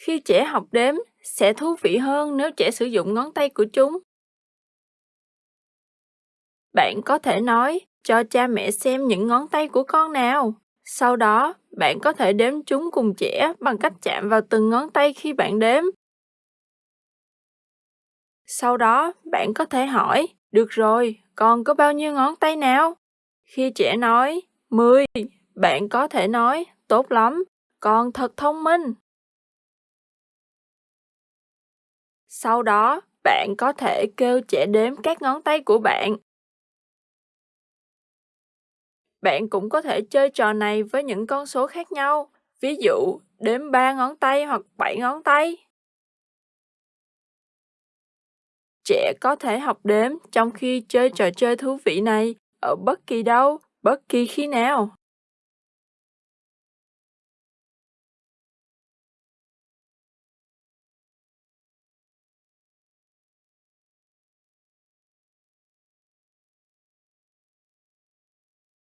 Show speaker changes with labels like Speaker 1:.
Speaker 1: Khi trẻ học đếm, sẽ thú vị hơn nếu trẻ sử dụng ngón tay của chúng. Bạn có thể nói, cho cha mẹ xem những ngón tay của con nào. Sau đó, bạn có thể đếm chúng cùng trẻ bằng cách chạm vào từng ngón tay khi bạn đếm. Sau đó, bạn có thể hỏi, được rồi, con có bao nhiêu ngón tay nào? Khi trẻ nói, 10, bạn có thể nói, tốt lắm, con thật thông minh. Sau đó, bạn có thể kêu trẻ đếm các ngón tay của bạn. Bạn cũng có thể chơi trò này với những con số khác nhau, ví dụ đếm 3 ngón tay hoặc 7 ngón tay. Trẻ có thể học đếm trong khi chơi trò chơi thú vị này ở bất kỳ đâu, bất kỳ khi nào.